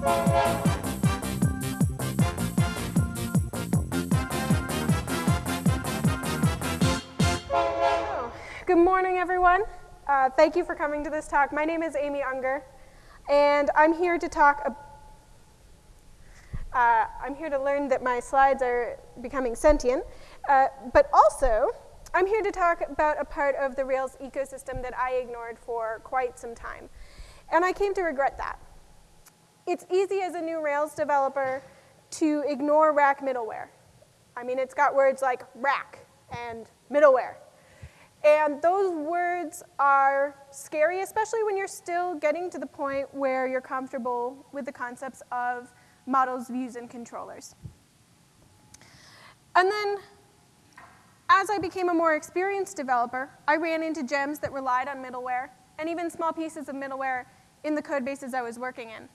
Good morning, everyone. Uh, thank you for coming to this talk. My name is Amy Unger, and I'm here to talk. Uh, I'm here to learn that my slides are becoming sentient, uh, but also I'm here to talk about a part of the Rails ecosystem that I ignored for quite some time, and I came to regret that. It's easy as a new Rails developer to ignore rack middleware. I mean, it's got words like rack and middleware. And those words are scary, especially when you're still getting to the point where you're comfortable with the concepts of models, views, and controllers. And then, as I became a more experienced developer, I ran into gems that relied on middleware, and even small pieces of middleware in the code bases I was working in.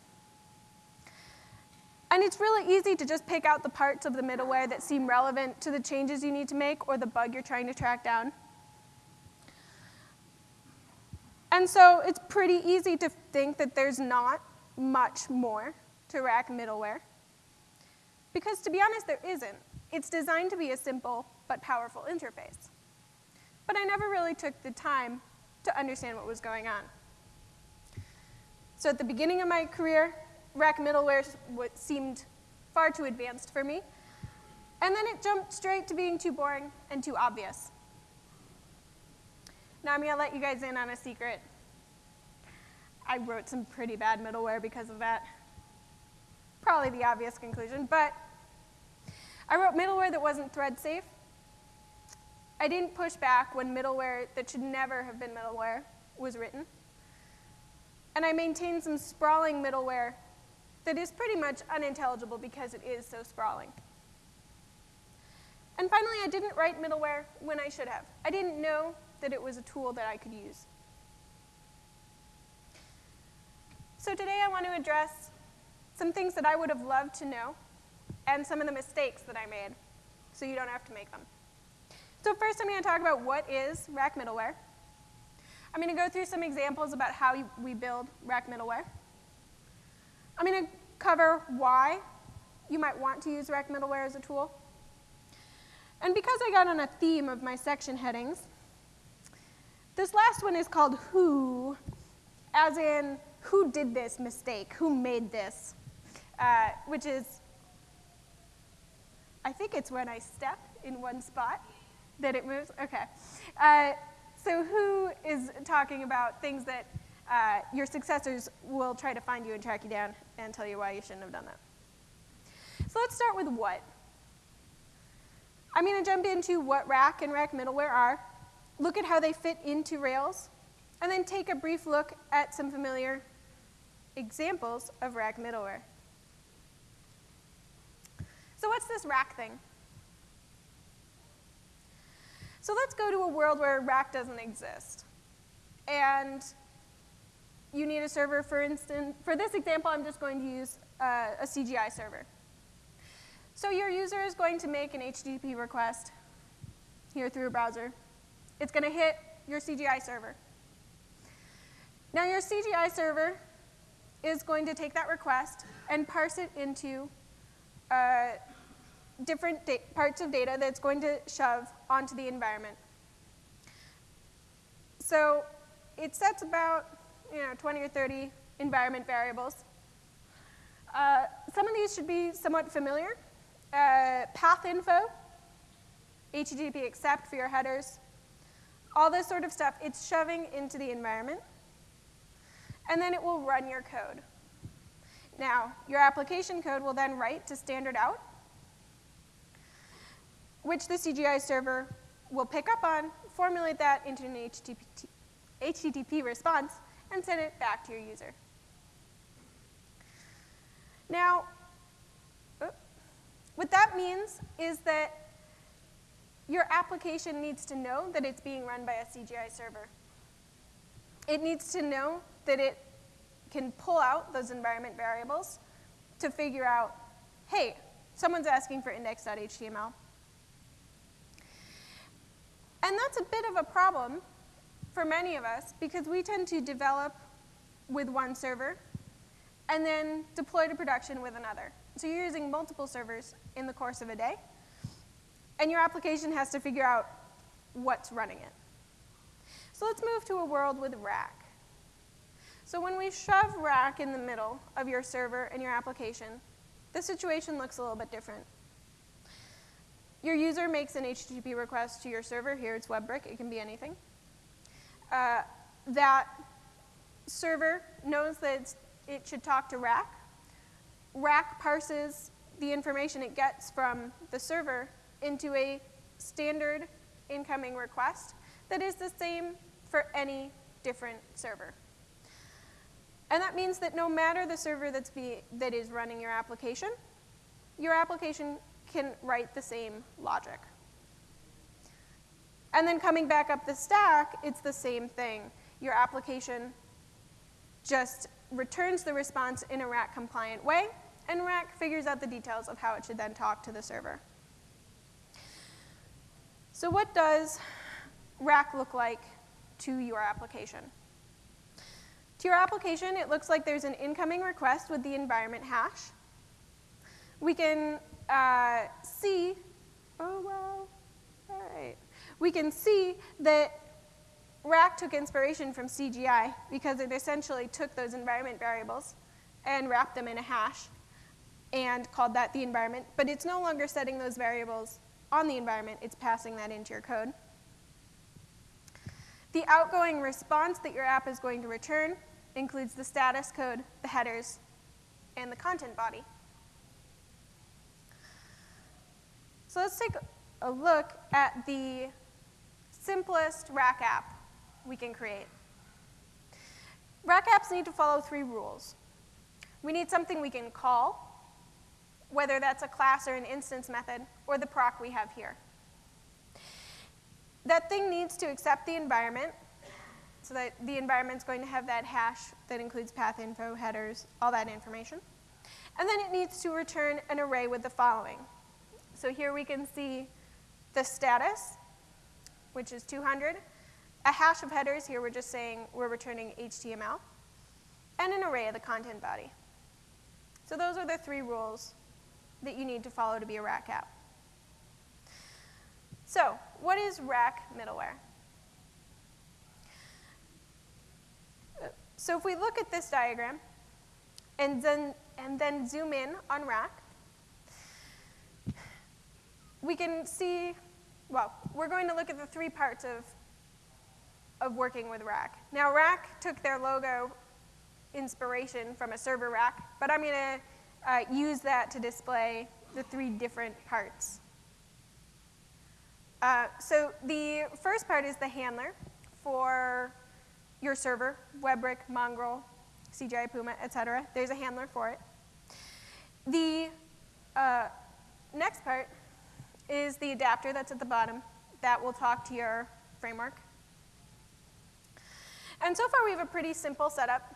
And it's really easy to just pick out the parts of the middleware that seem relevant to the changes you need to make or the bug you're trying to track down. And so it's pretty easy to think that there's not much more to rack middleware. Because to be honest, there isn't. It's designed to be a simple but powerful interface. But I never really took the time to understand what was going on. So at the beginning of my career, rack middleware seemed far too advanced for me. And then it jumped straight to being too boring and too obvious. Now I'm to let you guys in on a secret. I wrote some pretty bad middleware because of that. Probably the obvious conclusion, but I wrote middleware that wasn't thread safe. I didn't push back when middleware that should never have been middleware was written. And I maintained some sprawling middleware that is pretty much unintelligible because it is so sprawling. And finally, I didn't write middleware when I should have. I didn't know that it was a tool that I could use. So today I want to address some things that I would have loved to know and some of the mistakes that I made so you don't have to make them. So first I'm going to talk about what is rack middleware. I'm going to go through some examples about how we build rack middleware. I'm going to cover why you might want to use rack middleware as a tool. And because I got on a theme of my section headings, this last one is called Who, as in who did this mistake, who made this, uh, which is, I think it's when I step in one spot that it moves. Okay. Uh, so who is talking about things that uh, your successors will try to find you and track you down and tell you why you shouldn't have done that. So let's start with what. I'm going to jump into what rack and rack middleware are, look at how they fit into Rails, and then take a brief look at some familiar examples of rack middleware. So what's this rack thing? So let's go to a world where rack doesn't exist. And you need a server, for instance, for this example, I'm just going to use uh, a CGI server. So your user is going to make an HTTP request here through a browser. It's going to hit your CGI server. Now your CGI server is going to take that request and parse it into uh, different parts of data that's going to shove onto the environment. So it sets about you know, 20 or 30 environment variables. Uh, some of these should be somewhat familiar. Uh, path info, HTTP accept for your headers, all this sort of stuff, it's shoving into the environment and then it will run your code. Now, your application code will then write to standard out, which the CGI server will pick up on, formulate that into an HTTP, HTTP response, and send it back to your user. Now, what that means is that your application needs to know that it's being run by a CGI server. It needs to know that it can pull out those environment variables to figure out, hey, someone's asking for index.html. And that's a bit of a problem for many of us because we tend to develop with one server and then deploy to production with another. So you're using multiple servers in the course of a day, and your application has to figure out what's running it. So let's move to a world with rack. So when we shove rack in the middle of your server and your application, the situation looks a little bit different. Your user makes an HTTP request to your server. Here it's WEBrick. It can be anything. Uh, that server knows that it should talk to rack. Rack parses the information it gets from the server into a standard incoming request that is the same for any different server. And that means that no matter the server that's be, that is running your application, your application can write the same logic. And then coming back up the stack, it's the same thing. Your application just returns the response in a rack compliant way, and rack figures out the details of how it should then talk to the server. So what does rack look like to your application? To your application, it looks like there's an incoming request with the environment hash. We can uh, see, oh well. We can see that Rack took inspiration from CGI because it essentially took those environment variables and wrapped them in a hash and called that the environment, but it's no longer setting those variables on the environment, it's passing that into your code. The outgoing response that your app is going to return includes the status code, the headers, and the content body. So let's take a look at the simplest rack app we can create. Rack apps need to follow three rules. We need something we can call, whether that's a class or an instance method, or the proc we have here. That thing needs to accept the environment, so that the environment's going to have that hash that includes path info, headers, all that information. And then it needs to return an array with the following. So here we can see the status, which is 200, a hash of headers, here we're just saying we're returning HTML, and an array of the content body. So those are the three rules that you need to follow to be a rack app. So what is rack middleware? So if we look at this diagram and then, and then zoom in on rack, we can see, well, we're going to look at the three parts of, of working with rack. Now rack took their logo inspiration from a server rack, but I'm going to uh, use that to display the three different parts. Uh, so the first part is the handler for your server, WEBrick, Mongrel, CGI Puma, et cetera. There's a handler for it. The uh, next part is the adapter that's at the bottom that will talk to your framework. And so far we have a pretty simple setup.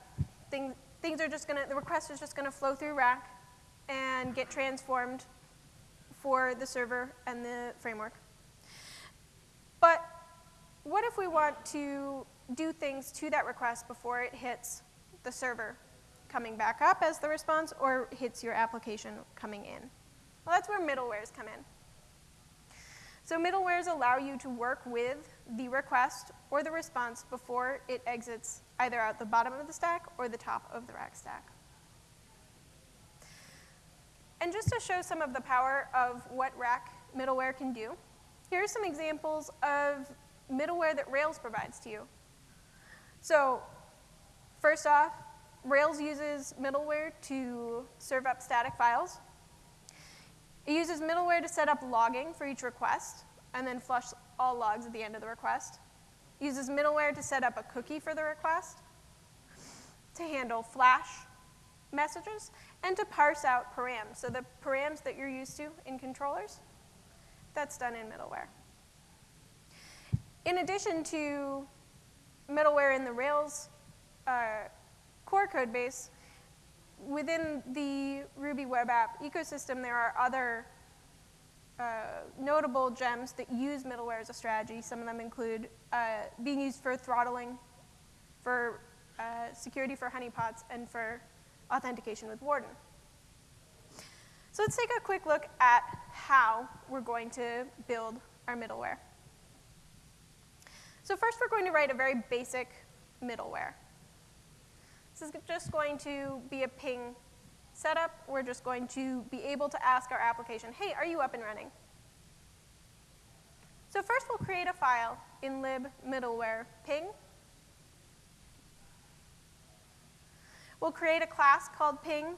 Thing, things are just gonna, the request is just gonna flow through rack and get transformed for the server and the framework. But what if we want to do things to that request before it hits the server coming back up as the response or hits your application coming in? Well, that's where middlewares come in. So middlewares allow you to work with the request or the response before it exits either out the bottom of the stack or the top of the rack stack. And just to show some of the power of what rack middleware can do, here are some examples of middleware that Rails provides to you. So first off, Rails uses middleware to serve up static files. It uses middleware to set up logging for each request and then flush all logs at the end of the request. It uses middleware to set up a cookie for the request, to handle flash messages, and to parse out params. So the params that you're used to in controllers, that's done in middleware. In addition to middleware in the Rails uh, core code base, within the Ruby web app ecosystem, there are other uh, notable gems that use middleware as a strategy. Some of them include uh, being used for throttling, for uh, security for honeypots, and for authentication with Warden. So let's take a quick look at how we're going to build our middleware. So first we're going to write a very basic middleware. This is just going to be a ping setup. We're just going to be able to ask our application, hey, are you up and running? So first we'll create a file in lib middleware ping. We'll create a class called ping.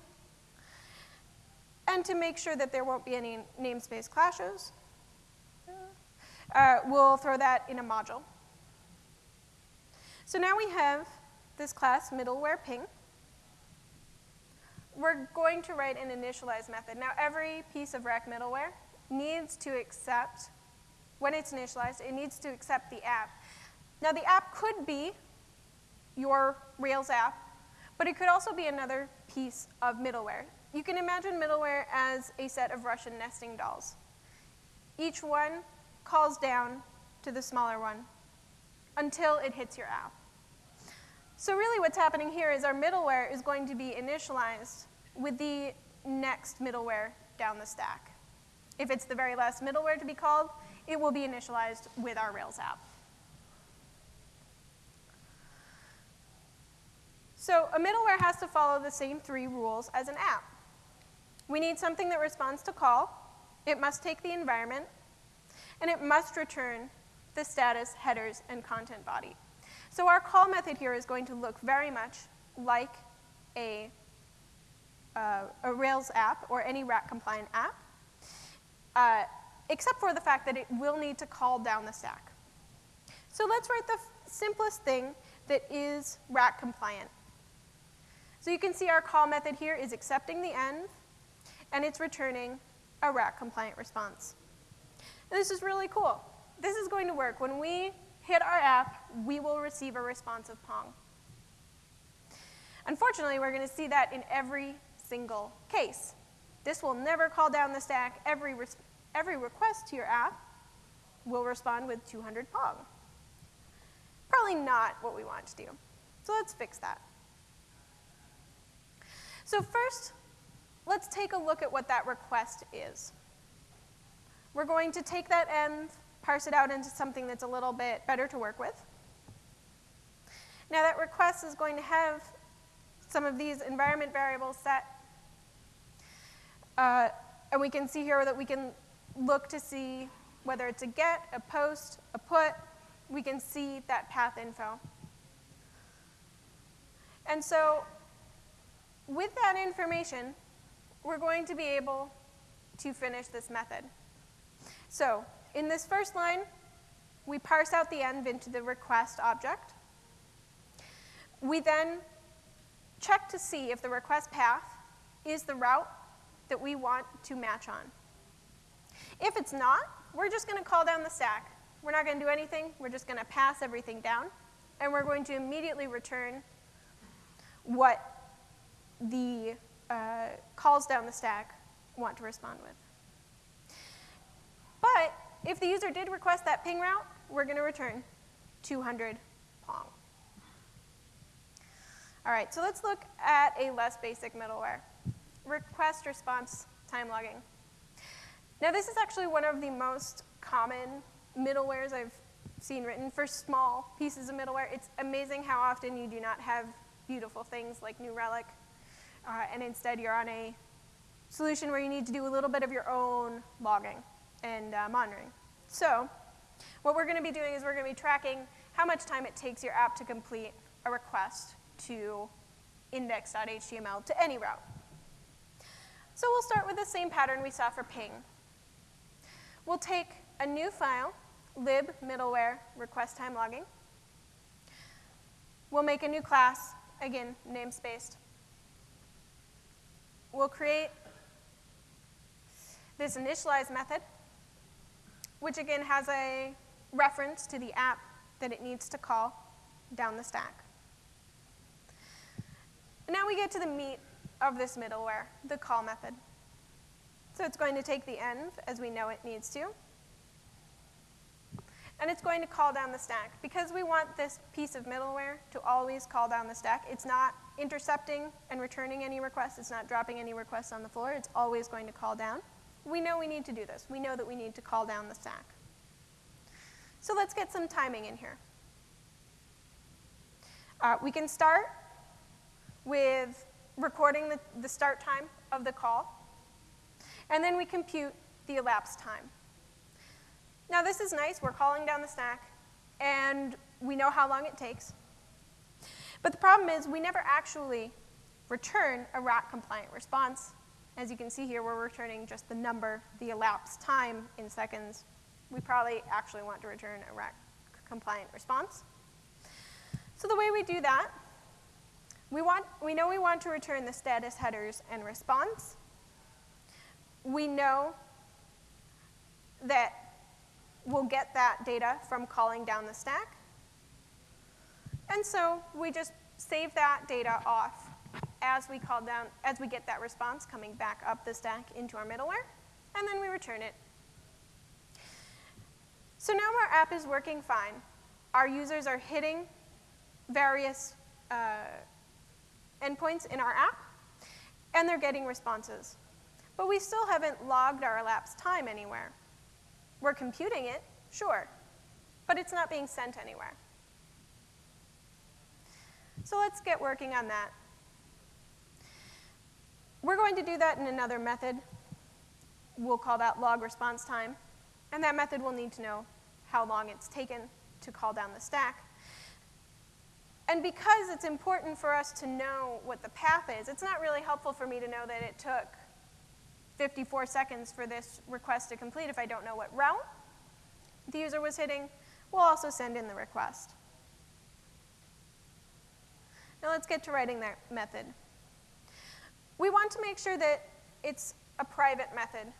And to make sure that there won't be any namespace clashes, uh, we'll throw that in a module. So now we have this class middleware ping. We're going to write an initialize method. Now every piece of Rack middleware needs to accept, when it's initialized, it needs to accept the app. Now the app could be your Rails app, but it could also be another piece of middleware. You can imagine middleware as a set of Russian nesting dolls. Each one calls down to the smaller one until it hits your app. So really what's happening here is our middleware is going to be initialized with the next middleware down the stack. If it's the very last middleware to be called, it will be initialized with our Rails app. So a middleware has to follow the same three rules as an app. We need something that responds to call, it must take the environment, and it must return the status, headers, and content body. So our call method here is going to look very much like a, uh, a Rails app or any Rack compliant app, uh, except for the fact that it will need to call down the stack. So let's write the simplest thing that is Rack compliant. So you can see our call method here is accepting the env, and it's returning a Rack compliant response. And this is really cool. This is going to work. When we hit our app, we will receive a responsive Pong. Unfortunately, we're going to see that in every single case. This will never call down the stack. Every, every request to your app will respond with 200 Pong. Probably not what we want to do. So let's fix that. So first, let's take a look at what that request is. We're going to take that env parse it out into something that's a little bit better to work with. Now that request is going to have some of these environment variables set. Uh, and we can see here that we can look to see whether it's a get, a post, a put. We can see that path info. And so with that information, we're going to be able to finish this method. So in this first line, we parse out the env into the request object. We then check to see if the request path is the route that we want to match on. If it's not, we're just going to call down the stack. We're not going to do anything. We're just going to pass everything down. And we're going to immediately return what the uh, calls down the stack want to respond with. But if the user did request that ping route, we're going to return 200 Pong. All right, so let's look at a less basic middleware. Request response time logging. Now this is actually one of the most common middlewares I've seen written for small pieces of middleware. It's amazing how often you do not have beautiful things like New Relic, uh, and instead you're on a solution where you need to do a little bit of your own logging and uh, monitoring. So what we're going to be doing is we're going to be tracking how much time it takes your app to complete a request to index.html to any route. So we'll start with the same pattern we saw for ping. We'll take a new file, lib middleware request time logging. We'll make a new class, again, namespaced. We'll create this initialize method which again has a reference to the app that it needs to call down the stack. And now we get to the meat of this middleware, the call method. So it's going to take the env as we know it needs to, and it's going to call down the stack. Because we want this piece of middleware to always call down the stack, it's not intercepting and returning any requests. It's not dropping any requests on the floor. It's always going to call down. We know we need to do this. We know that we need to call down the stack. So let's get some timing in here. Uh, we can start with recording the, the start time of the call, and then we compute the elapsed time. Now this is nice, we're calling down the stack, and we know how long it takes. But the problem is we never actually return a Rack compliant response. As you can see here, we're returning just the number, the elapsed time in seconds. We probably actually want to return a Rack compliant response. So the way we do that, we, want, we know we want to return the status headers and response. We know that we'll get that data from calling down the stack. And so we just save that data off as we call down, as we get that response coming back up the stack into our middleware, and then we return it. So now our app is working fine. Our users are hitting various uh, endpoints in our app, and they're getting responses. But we still haven't logged our elapsed time anywhere. We're computing it, sure, but it's not being sent anywhere. So let's get working on that. We're going to do that in another method. We'll call that log response time. And that method will need to know how long it's taken to call down the stack. And because it's important for us to know what the path is, it's not really helpful for me to know that it took 54 seconds for this request to complete if I don't know what route the user was hitting. We'll also send in the request. Now let's get to writing that method. We want to make sure that it's a private method.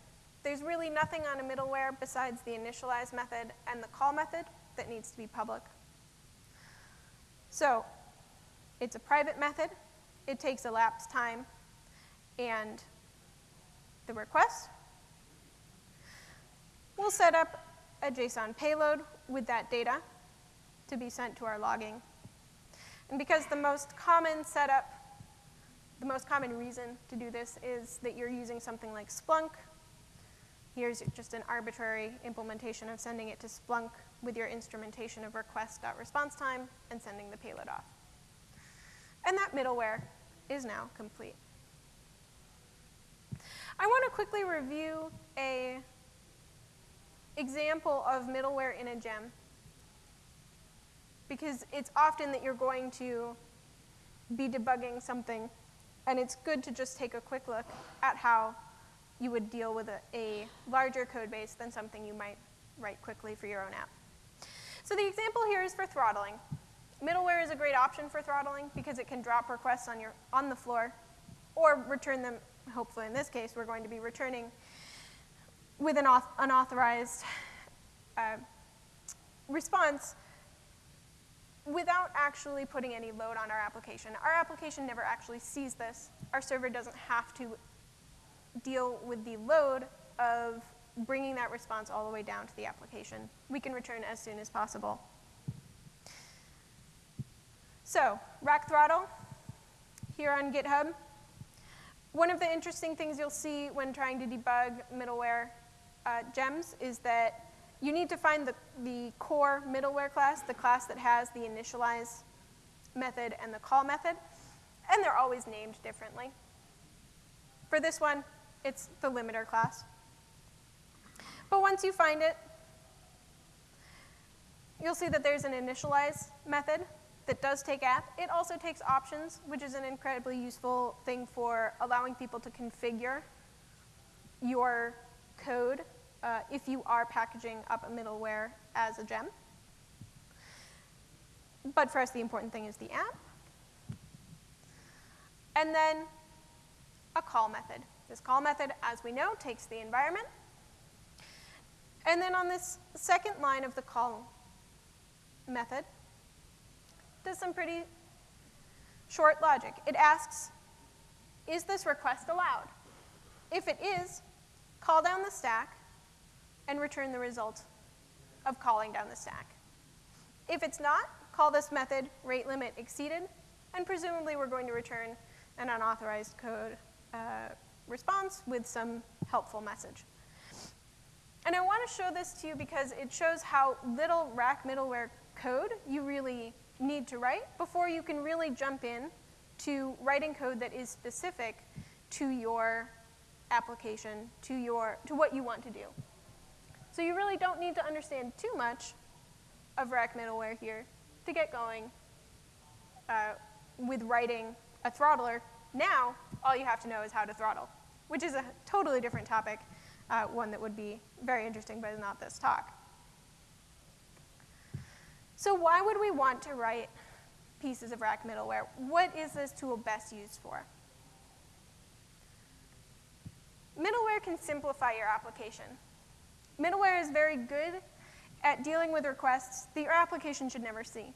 There's really nothing on a middleware besides the initialize method and the call method that needs to be public. So it's a private method. It takes elapsed time and the request. We'll set up a JSON payload with that data to be sent to our logging. And because the most common setup, the most common reason to do this is that you're using something like Splunk. Here's just an arbitrary implementation of sending it to Splunk with your instrumentation of request.response time and sending the payload off. And that middleware is now complete. I want to quickly review a example of middleware in a gem because it's often that you're going to be debugging something and it's good to just take a quick look at how you would deal with a, a larger code base than something you might write quickly for your own app. So the example here is for throttling. Middleware is a great option for throttling because it can drop requests on, your, on the floor or return them, hopefully in this case, we're going to be returning with an unauthorized uh, response without actually putting any load on our application. Our application never actually sees this. Our server doesn't have to deal with the load of bringing that response all the way down to the application. We can return as soon as possible. So, rack throttle here on GitHub. One of the interesting things you'll see when trying to debug middleware uh, gems is that you need to find the, the core middleware class, the class that has the initialize method and the call method, and they're always named differently. For this one, it's the limiter class. But once you find it, you'll see that there's an initialize method that does take app. It also takes options, which is an incredibly useful thing for allowing people to configure your code uh, if you are packaging up a middleware as a gem. But for us, the important thing is the app. And then a call method. This call method, as we know, takes the environment and then on this second line of the call method, does some pretty short logic. It asks, is this request allowed? If it is, call down the stack and return the result of calling down the stack. If it's not, call this method rate limit exceeded and presumably we're going to return an unauthorized code uh, response with some helpful message. And I want to show this to you because it shows how little rack middleware code you really need to write before you can really jump in to writing code that is specific to your application, to, your, to what you want to do. So you really don't need to understand too much of rack middleware here to get going uh, with writing a throttler. Now, all you have to know is how to throttle, which is a totally different topic, uh, one that would be very interesting, but not this talk. So why would we want to write pieces of rack middleware? What is this tool best used for? Middleware can simplify your application. Middleware is very good at dealing with requests that your application should never see.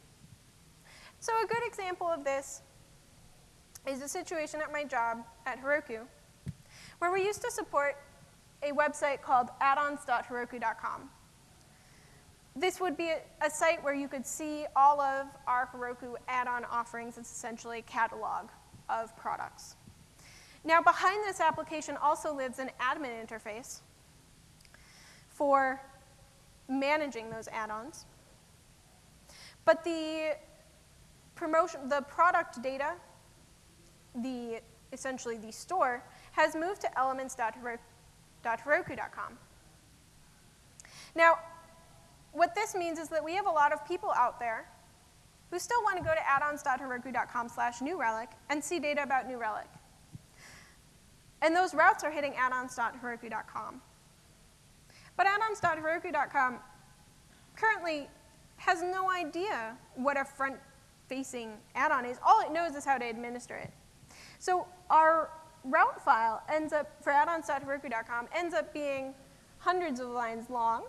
So a good example of this is a situation at my job at Heroku, where we used to support a website called addons.heroku.com. This would be a, a, site where you could see all of our Heroku add-on offerings. It's essentially a catalog of products. Now, behind this application also lives an admin interface for managing those add-ons. But the promotion, the product data, the essentially the store, has moved to elements.heroku.com. Now, what this means is that we have a lot of people out there who still want to go to addons.heroku.com slash new relic and see data about new relic. And those routes are hitting addons.heroku.com. But addons.heroku.com currently has no idea what a front-facing add-on is. All it knows is how to administer it. So our route file ends up, for addons.heroku.com, ends up being hundreds of lines long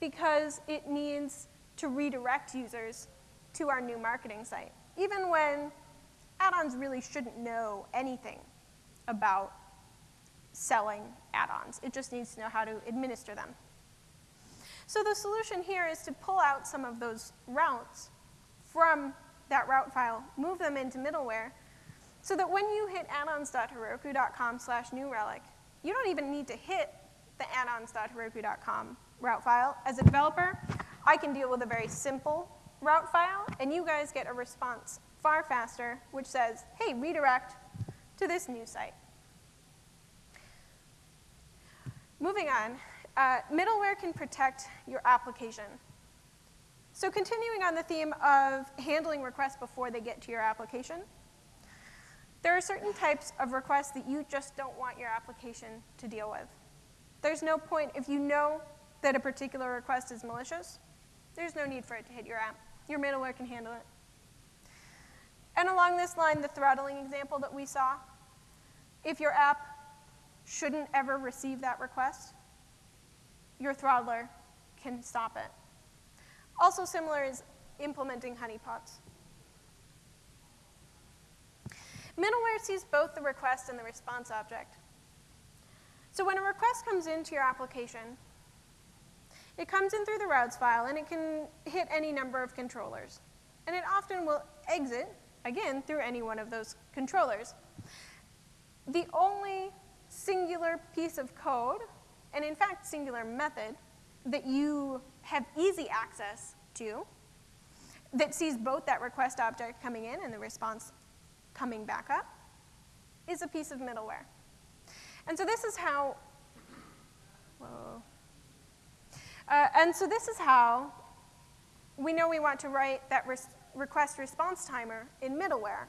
because it needs to redirect users to our new marketing site, even when add-ons really shouldn't know anything about selling add-ons. It just needs to know how to administer them. So the solution here is to pull out some of those routes from that route file, move them into middleware, so that when you hit addons.heroku.com slash new relic, you don't even need to hit the addons.heroku.com route file. As a developer, I can deal with a very simple route file, and you guys get a response far faster, which says, hey, redirect to this new site. Moving on, uh, middleware can protect your application. So continuing on the theme of handling requests before they get to your application, there are certain types of requests that you just don't want your application to deal with. There's no point, if you know that a particular request is malicious, there's no need for it to hit your app. Your middleware can handle it. And along this line, the throttling example that we saw, if your app shouldn't ever receive that request, your throttler can stop it. Also similar is implementing honeypots. Middleware sees both the request and the response object. So when a request comes into your application, it comes in through the routes file, and it can hit any number of controllers. And it often will exit, again, through any one of those controllers. The only singular piece of code, and in fact, singular method, that you have easy access to that sees both that request object coming in and the response coming back up is a piece of middleware. And so this is how, whoa. Uh, and so this is how we know we want to write that res request response timer in middleware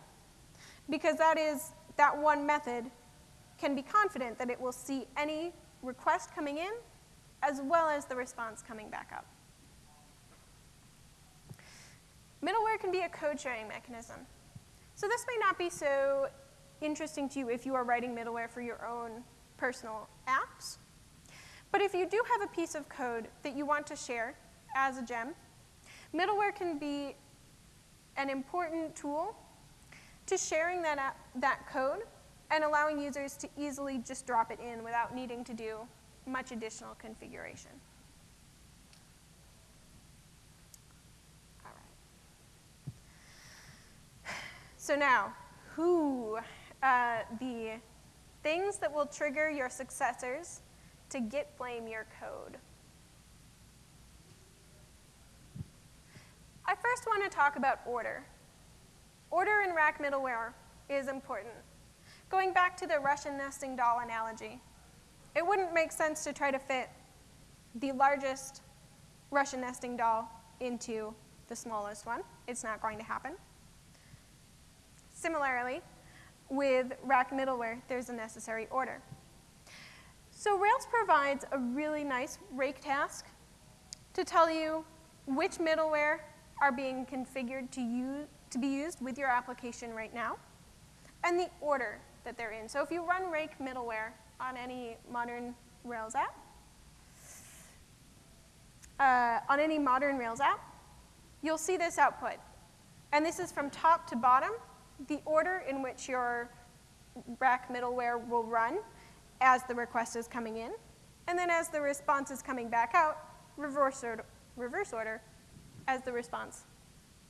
because that is that one method can be confident that it will see any request coming in as well as the response coming back up. Middleware can be a code sharing mechanism. So this may not be so interesting to you if you are writing middleware for your own personal apps. But if you do have a piece of code that you want to share as a gem, middleware can be an important tool to sharing that, app, that code and allowing users to easily just drop it in without needing to do much additional configuration. All right. So now, who, uh, the things that will trigger your successors to git blame your code. I first want to talk about order. Order in rack middleware is important. Going back to the Russian nesting doll analogy, it wouldn't make sense to try to fit the largest Russian nesting doll into the smallest one. It's not going to happen. Similarly, with rack middleware, there's a necessary order. So Rails provides a really nice rake task to tell you which middleware are being configured to, use, to be used with your application right now, and the order that they're in. So if you run rake middleware on any modern Rails app, uh, on any modern Rails app, you'll see this output. And this is from top to bottom, the order in which your rack middleware will run as the request is coming in. And then as the response is coming back out, reverse order, reverse order as the response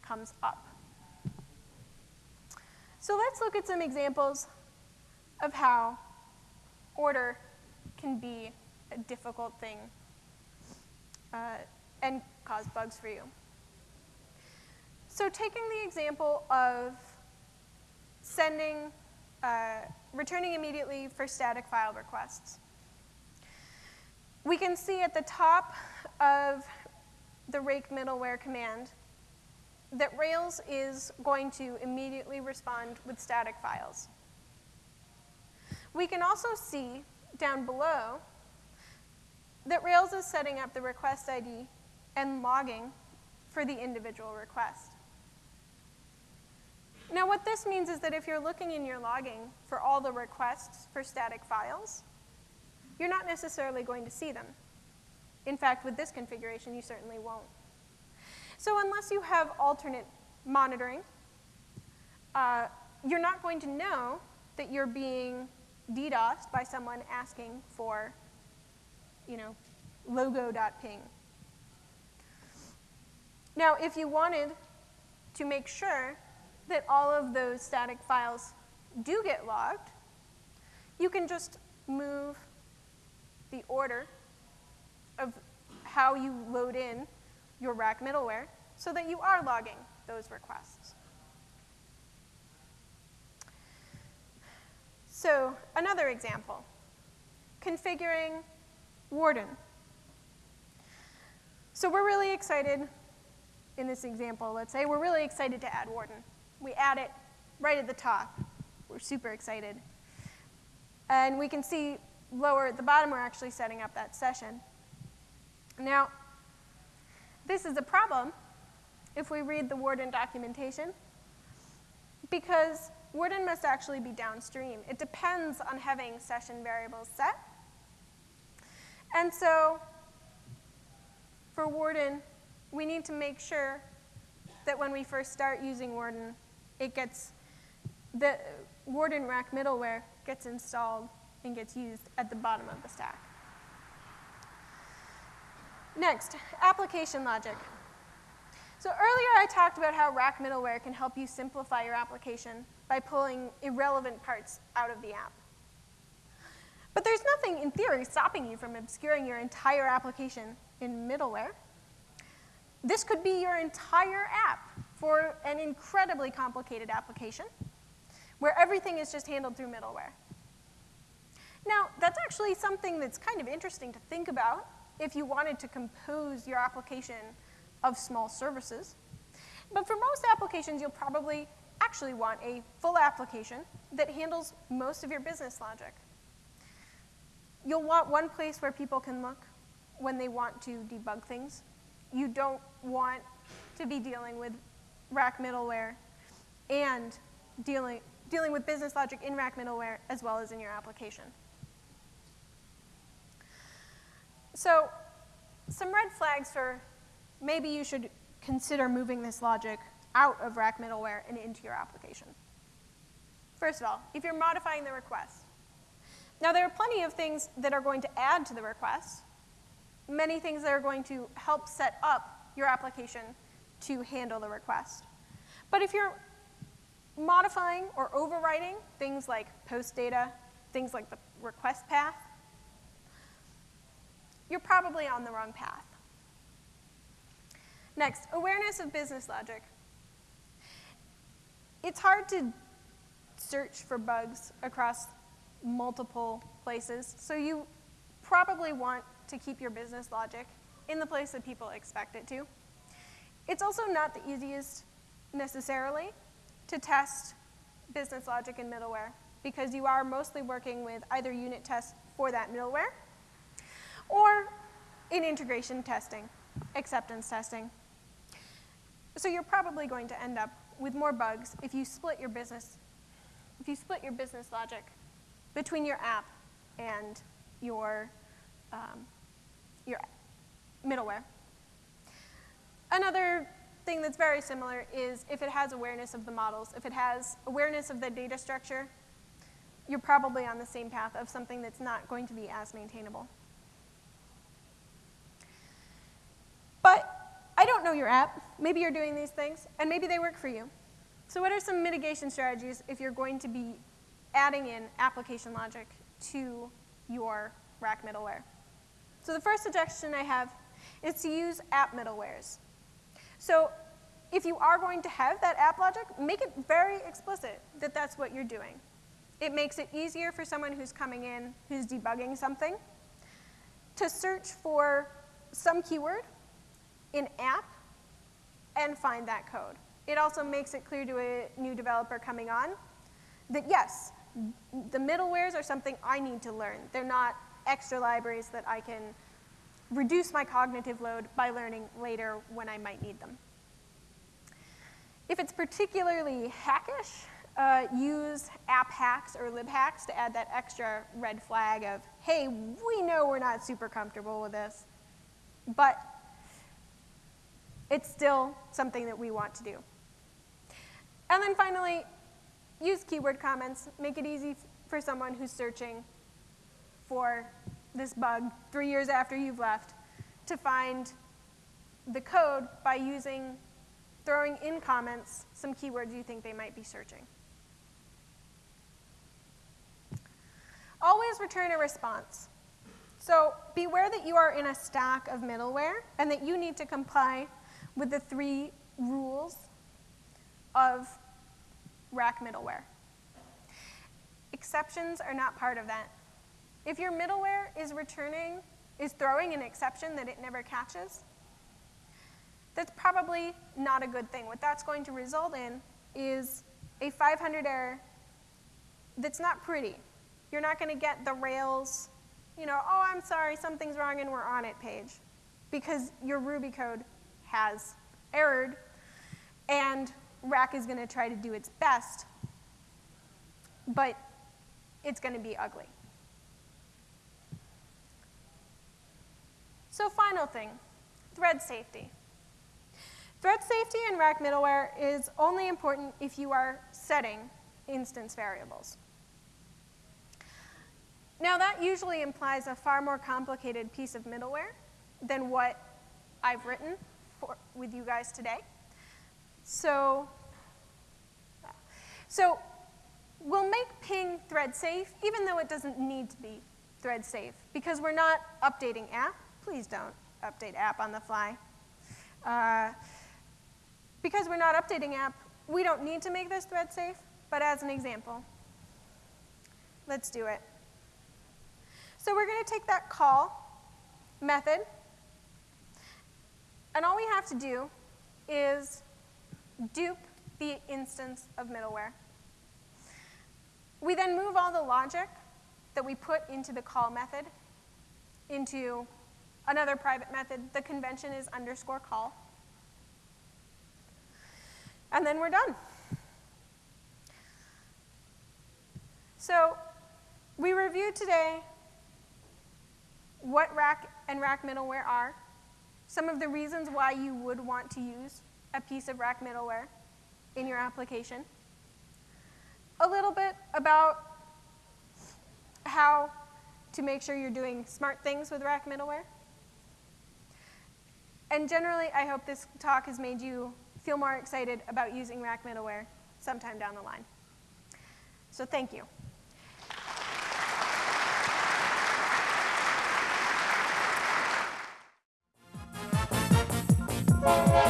comes up. So let's look at some examples of how order can be a difficult thing uh, and cause bugs for you. So taking the example of sending, uh, returning immediately for static file requests. We can see at the top of the rake middleware command that Rails is going to immediately respond with static files. We can also see down below that Rails is setting up the request ID and logging for the individual request. Now what this means is that if you're looking in your logging for all the requests for static files, you're not necessarily going to see them. In fact, with this configuration, you certainly won't. So unless you have alternate monitoring, uh, you're not going to know that you're being DDoSed by someone asking for, you know, logo.ping. Now, if you wanted to make sure that all of those static files do get logged, you can just move the order of how you load in your rack middleware so that you are logging those requests. So another example, configuring Warden. So we're really excited in this example, let's say, we're really excited to add Warden. We add it right at the top. We're super excited. And we can see lower at the bottom, we're actually setting up that session. Now, this is a problem if we read the Warden documentation, because Warden must actually be downstream. It depends on having session variables set. And so for Warden, we need to make sure that when we first start using Warden, it gets, the Warden rack middleware gets installed and gets used at the bottom of the stack. Next, application logic. So earlier I talked about how rack middleware can help you simplify your application by pulling irrelevant parts out of the app. But there's nothing in theory stopping you from obscuring your entire application in middleware. This could be your entire app for an incredibly complicated application where everything is just handled through middleware. Now, that's actually something that's kind of interesting to think about if you wanted to compose your application of small services. But for most applications, you'll probably actually want a full application that handles most of your business logic. You'll want one place where people can look when they want to debug things. You don't want to be dealing with rack middleware and dealing, dealing with business logic in rack middleware as well as in your application. So some red flags for maybe you should consider moving this logic out of rack middleware and into your application. First of all, if you're modifying the request. Now there are plenty of things that are going to add to the request, many things that are going to help set up your application to handle the request. But if you're modifying or overwriting things like post data, things like the request path, you're probably on the wrong path. Next, awareness of business logic. It's hard to search for bugs across multiple places, so you probably want to keep your business logic in the place that people expect it to. It's also not the easiest necessarily to test business logic in middleware because you are mostly working with either unit tests for that middleware or in integration testing, acceptance testing. So you're probably going to end up with more bugs if you split your business, if you split your business logic between your app and your, um, your middleware. Another thing that's very similar is if it has awareness of the models, if it has awareness of the data structure, you're probably on the same path of something that's not going to be as maintainable. But I don't know your app. Maybe you're doing these things, and maybe they work for you. So what are some mitigation strategies if you're going to be adding in application logic to your rack middleware? So the first suggestion I have is to use app middlewares. So if you are going to have that app logic, make it very explicit that that's what you're doing. It makes it easier for someone who's coming in, who's debugging something, to search for some keyword in app and find that code. It also makes it clear to a new developer coming on that yes, the middlewares are something I need to learn. They're not extra libraries that I can reduce my cognitive load by learning later when I might need them. If it's particularly hackish, uh, use app hacks or lib hacks to add that extra red flag of, hey, we know we're not super comfortable with this, but it's still something that we want to do. And then finally, use keyword comments. Make it easy for someone who's searching for this bug three years after you've left to find the code by using, throwing in comments some keywords you think they might be searching. Always return a response. So beware that you are in a stack of middleware and that you need to comply with the three rules of rack middleware. Exceptions are not part of that. If your middleware is returning, is throwing an exception that it never catches, that's probably not a good thing. What that's going to result in is a 500 error that's not pretty. You're not going to get the Rails, you know, oh, I'm sorry, something's wrong and we're on it page because your Ruby code has errored and Rack is going to try to do its best, but it's going to be ugly. So final thing, thread safety. Thread safety in rack middleware is only important if you are setting instance variables. Now that usually implies a far more complicated piece of middleware than what I've written with you guys today. So, so we'll make ping thread safe even though it doesn't need to be thread safe because we're not updating app please don't update app on the fly. Uh, because we're not updating app, we don't need to make this thread safe, but as an example, let's do it. So we're going to take that call method, and all we have to do is dupe the instance of middleware. We then move all the logic that we put into the call method into Another private method, the convention is underscore call. And then we're done. So we reviewed today what rack and rack middleware are, some of the reasons why you would want to use a piece of rack middleware in your application, a little bit about how to make sure you're doing smart things with rack middleware, and generally, I hope this talk has made you feel more excited about using Rack middleware. sometime down the line. So thank you. You.